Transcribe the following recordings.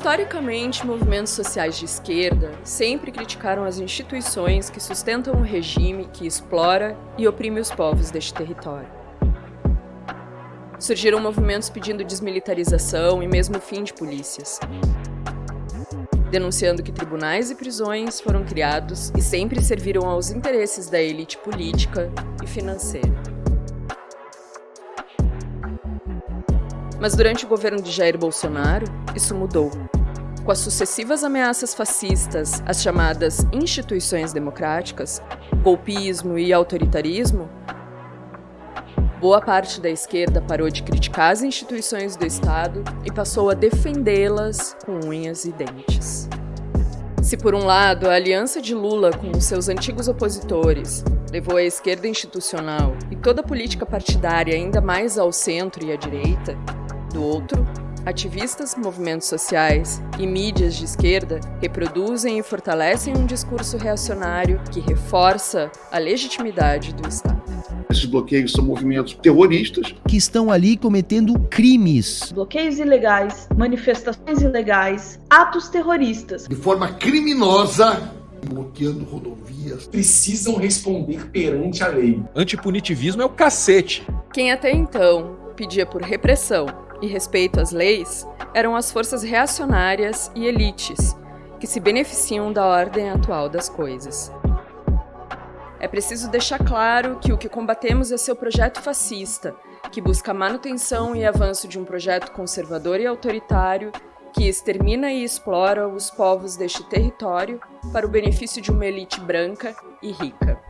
Historicamente, movimentos sociais de esquerda sempre criticaram as instituições que sustentam um regime que explora e oprime os povos deste território. Surgiram movimentos pedindo desmilitarização e mesmo o fim de polícias, denunciando que tribunais e prisões foram criados e sempre serviram aos interesses da elite política e financeira. Mas durante o governo de Jair Bolsonaro, isso mudou. Com as sucessivas ameaças fascistas às chamadas instituições democráticas, golpismo e autoritarismo, boa parte da esquerda parou de criticar as instituições do Estado e passou a defendê-las com unhas e dentes. Se por um lado a aliança de Lula com os seus antigos opositores levou a esquerda institucional e toda a política partidária ainda mais ao centro e à direita, do outro, ativistas, movimentos sociais e mídias de esquerda reproduzem e fortalecem um discurso reacionário que reforça a legitimidade do Estado. Esses bloqueios são movimentos terroristas que estão ali cometendo crimes. Bloqueios ilegais, manifestações ilegais, atos terroristas. De forma criminosa, bloqueando rodovias. Precisam responder perante a lei. Antipunitivismo é o cacete. Quem até então pedia por repressão e respeito às leis eram as forças reacionárias e elites, que se beneficiam da ordem atual das coisas. É preciso deixar claro que o que combatemos é seu projeto fascista, que busca a manutenção e avanço de um projeto conservador e autoritário que extermina e explora os povos deste território para o benefício de uma elite branca e rica.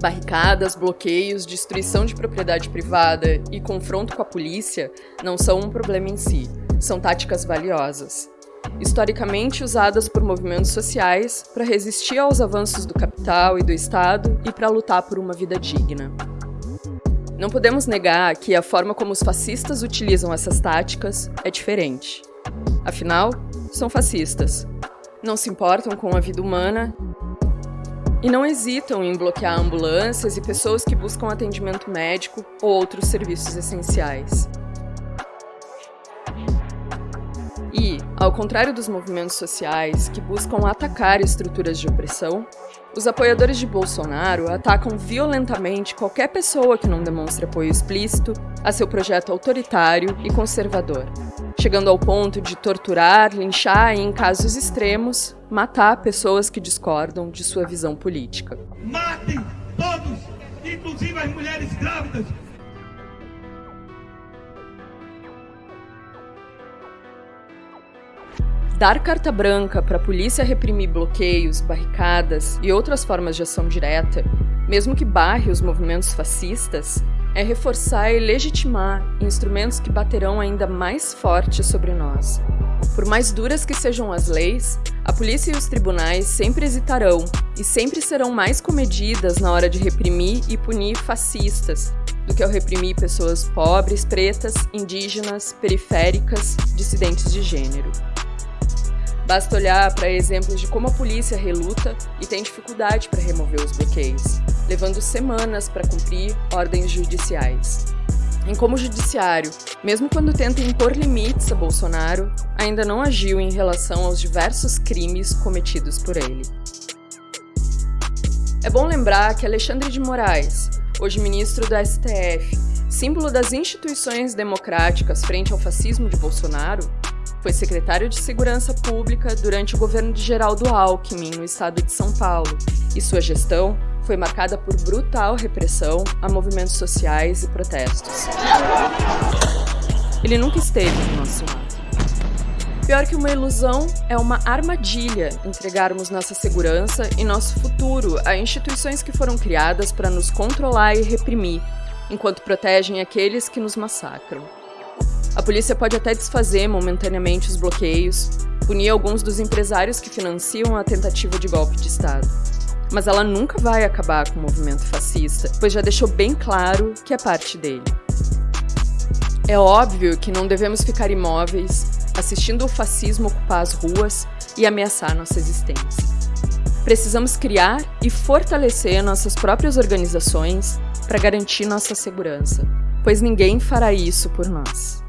Barricadas, bloqueios, destruição de propriedade privada e confronto com a polícia não são um problema em si, são táticas valiosas. Historicamente usadas por movimentos sociais para resistir aos avanços do capital e do Estado e para lutar por uma vida digna. Não podemos negar que a forma como os fascistas utilizam essas táticas é diferente. Afinal, são fascistas. Não se importam com a vida humana e não hesitam em bloquear ambulâncias e pessoas que buscam atendimento médico ou outros serviços essenciais. E, ao contrário dos movimentos sociais que buscam atacar estruturas de opressão, os apoiadores de Bolsonaro atacam violentamente qualquer pessoa que não demonstre apoio explícito a seu projeto autoritário e conservador, chegando ao ponto de torturar, linchar e, em casos extremos, matar pessoas que discordam de sua visão política. Matem todos, inclusive as mulheres grávidas, Dar carta branca para a polícia reprimir bloqueios, barricadas e outras formas de ação direta, mesmo que barre os movimentos fascistas, é reforçar e legitimar instrumentos que baterão ainda mais forte sobre nós. Por mais duras que sejam as leis, a polícia e os tribunais sempre hesitarão e sempre serão mais comedidas na hora de reprimir e punir fascistas do que ao reprimir pessoas pobres, pretas, indígenas, periféricas, dissidentes de gênero. Basta olhar para exemplos de como a polícia reluta e tem dificuldade para remover os bloqueios, levando semanas para cumprir ordens judiciais. Em como o judiciário, mesmo quando tenta impor limites a Bolsonaro, ainda não agiu em relação aos diversos crimes cometidos por ele. É bom lembrar que Alexandre de Moraes, hoje ministro do STF, símbolo das instituições democráticas frente ao fascismo de Bolsonaro, foi secretário de Segurança Pública durante o governo de Geraldo Alckmin, no estado de São Paulo, e sua gestão foi marcada por brutal repressão a movimentos sociais e protestos. Ele nunca esteve do nosso lado. Pior que uma ilusão, é uma armadilha entregarmos nossa segurança e nosso futuro a instituições que foram criadas para nos controlar e reprimir, enquanto protegem aqueles que nos massacram. A polícia pode até desfazer momentaneamente os bloqueios, punir alguns dos empresários que financiam a tentativa de golpe de Estado. Mas ela nunca vai acabar com o movimento fascista, pois já deixou bem claro que é parte dele. É óbvio que não devemos ficar imóveis, assistindo o fascismo ocupar as ruas e ameaçar nossa existência. Precisamos criar e fortalecer nossas próprias organizações para garantir nossa segurança, pois ninguém fará isso por nós.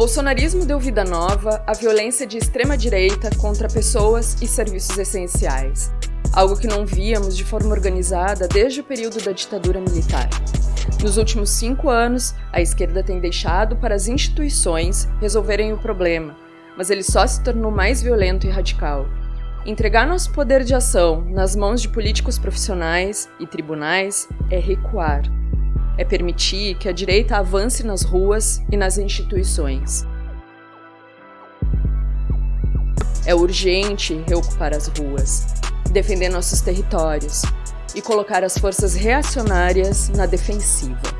Bolsonarismo deu vida nova à violência de extrema-direita contra pessoas e serviços essenciais, algo que não víamos de forma organizada desde o período da ditadura militar. Nos últimos cinco anos, a esquerda tem deixado para as instituições resolverem o problema, mas ele só se tornou mais violento e radical. Entregar nosso poder de ação nas mãos de políticos profissionais e tribunais é recuar. É permitir que a direita avance nas ruas e nas instituições. É urgente reocupar as ruas, defender nossos territórios e colocar as forças reacionárias na defensiva.